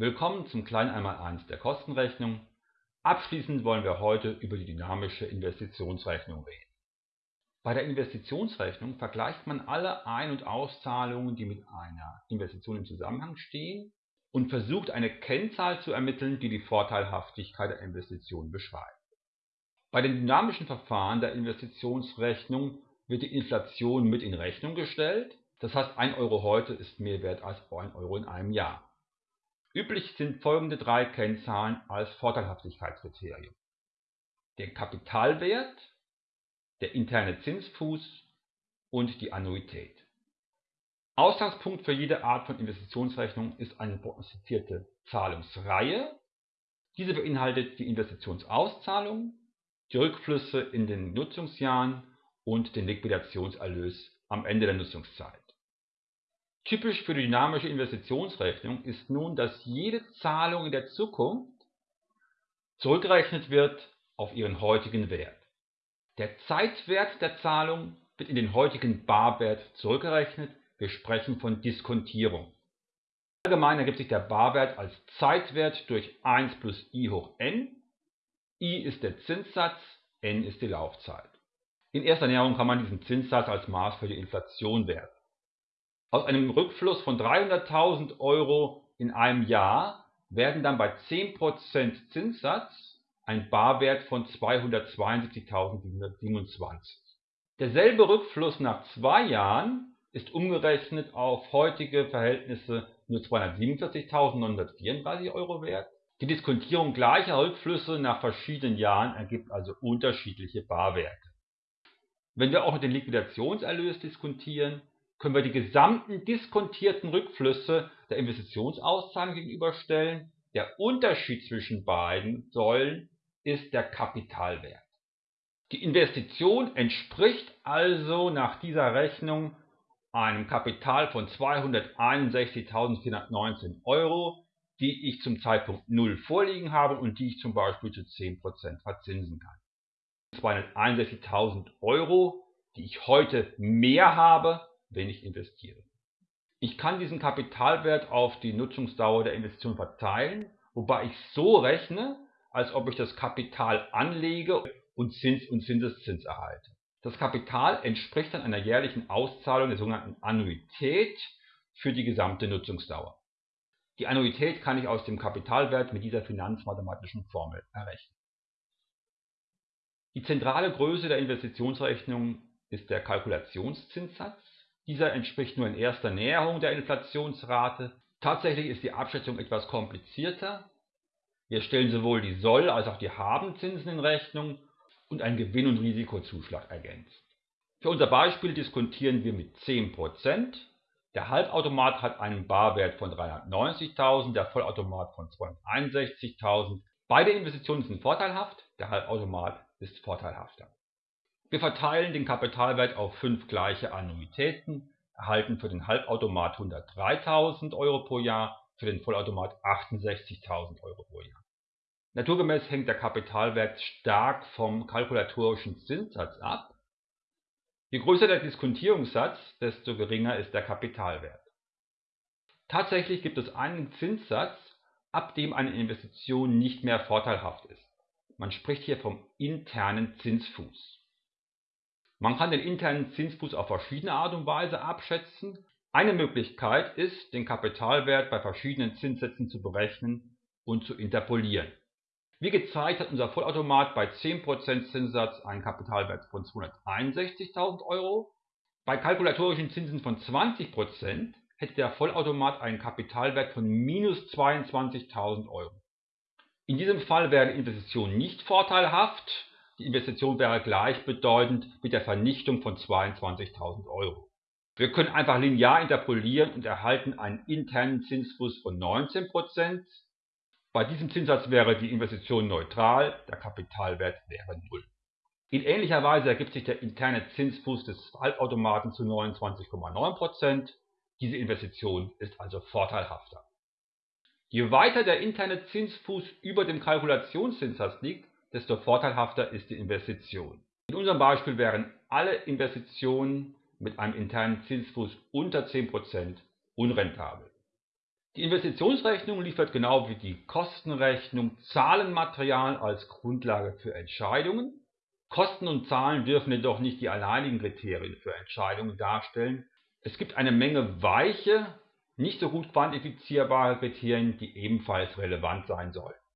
Willkommen zum kleinen Einmaleins der Kostenrechnung. Abschließend wollen wir heute über die dynamische Investitionsrechnung reden. Bei der Investitionsrechnung vergleicht man alle Ein- und Auszahlungen, die mit einer Investition im Zusammenhang stehen und versucht eine Kennzahl zu ermitteln, die die Vorteilhaftigkeit der Investition beschreibt. Bei den dynamischen Verfahren der Investitionsrechnung wird die Inflation mit in Rechnung gestellt, das heißt 1 Euro heute ist mehr wert als 1 Euro in einem Jahr. Üblich sind folgende drei Kennzahlen als Vorteilhaftigkeitskriterium: der Kapitalwert, der interne Zinsfuß und die Annuität. Ausgangspunkt für jede Art von Investitionsrechnung ist eine prognostizierte Zahlungsreihe. Diese beinhaltet die Investitionsauszahlung, die Rückflüsse in den Nutzungsjahren und den Liquidationserlös am Ende der Nutzungszeit Typisch für die dynamische Investitionsrechnung ist nun, dass jede Zahlung in der Zukunft zurückgerechnet wird auf ihren heutigen Wert. Der Zeitwert der Zahlung wird in den heutigen Barwert zurückgerechnet, wir sprechen von Diskontierung. Allgemein ergibt sich der Barwert als Zeitwert durch 1 plus i hoch n. i ist der Zinssatz, n ist die Laufzeit. In erster Näherung kann man diesen Zinssatz als Maß für die Inflation werten. Aus einem Rückfluss von 300.000 Euro in einem Jahr werden dann bei 10% Zinssatz ein Barwert von 272.727. Derselbe Rückfluss nach zwei Jahren ist umgerechnet auf heutige Verhältnisse nur 247.934 Euro wert. Die Diskontierung gleicher Rückflüsse nach verschiedenen Jahren ergibt also unterschiedliche Barwerte. Wenn wir auch den Liquidationserlös diskontieren, können wir die gesamten diskontierten Rückflüsse der Investitionsauszahlung gegenüberstellen. Der Unterschied zwischen beiden Säulen ist der Kapitalwert. Die Investition entspricht also nach dieser Rechnung einem Kapital von 261.419 Euro, die ich zum Zeitpunkt 0 vorliegen habe und die ich zum Beispiel zu 10% verzinsen kann. 261.000 Euro, die ich heute mehr habe, wenn ich investiere. Ich kann diesen Kapitalwert auf die Nutzungsdauer der Investition verteilen, wobei ich so rechne, als ob ich das Kapital anlege und Zins und Zinseszins erhalte. Das Kapital entspricht dann einer jährlichen Auszahlung der sogenannten Annuität für die gesamte Nutzungsdauer. Die Annuität kann ich aus dem Kapitalwert mit dieser finanzmathematischen Formel errechnen. Die zentrale Größe der Investitionsrechnung ist der Kalkulationszinssatz. Dieser entspricht nur in erster Näherung der Inflationsrate. Tatsächlich ist die Abschätzung etwas komplizierter. Wir stellen sowohl die Soll- als auch die Habenzinsen in Rechnung und einen Gewinn- und Risikozuschlag ergänzt. Für unser Beispiel diskontieren wir mit 10%. Der Halbautomat hat einen Barwert von 390.000, der Vollautomat von 261.000. Beide Investitionen sind vorteilhaft, der Halbautomat ist vorteilhafter. Wir verteilen den Kapitalwert auf fünf gleiche Annuitäten, erhalten für den Halbautomat 103.000 Euro pro Jahr, für den Vollautomat 68.000 Euro pro Jahr. Naturgemäß hängt der Kapitalwert stark vom kalkulatorischen Zinssatz ab. Je größer der Diskontierungssatz, desto geringer ist der Kapitalwert. Tatsächlich gibt es einen Zinssatz, ab dem eine Investition nicht mehr vorteilhaft ist. Man spricht hier vom internen Zinsfuß. Man kann den internen Zinsfuß auf verschiedene Art und Weise abschätzen. Eine Möglichkeit ist, den Kapitalwert bei verschiedenen Zinssätzen zu berechnen und zu interpolieren. Wie gezeigt hat unser Vollautomat bei 10% Zinssatz einen Kapitalwert von 261.000 Euro. Bei kalkulatorischen Zinsen von 20% hätte der Vollautomat einen Kapitalwert von minus 22.000 Euro. In diesem Fall wäre Investition nicht vorteilhaft, die Investition wäre gleichbedeutend mit der Vernichtung von 22.000 Euro. Wir können einfach linear interpolieren und erhalten einen internen Zinsfuß von 19%. Bei diesem Zinssatz wäre die Investition neutral, der Kapitalwert wäre 0. In ähnlicher Weise ergibt sich der interne Zinsfuß des Halbautomaten zu 29,9%. Diese Investition ist also vorteilhafter. Je weiter der interne Zinsfuß über dem Kalkulationszinssatz liegt, desto vorteilhafter ist die Investition. In unserem Beispiel wären alle Investitionen mit einem internen Zinsfuß unter 10% unrentabel. Die Investitionsrechnung liefert genau wie die Kostenrechnung Zahlenmaterial als Grundlage für Entscheidungen. Kosten und Zahlen dürfen jedoch nicht die alleinigen Kriterien für Entscheidungen darstellen. Es gibt eine Menge weiche, nicht so gut quantifizierbare Kriterien, die ebenfalls relevant sein sollten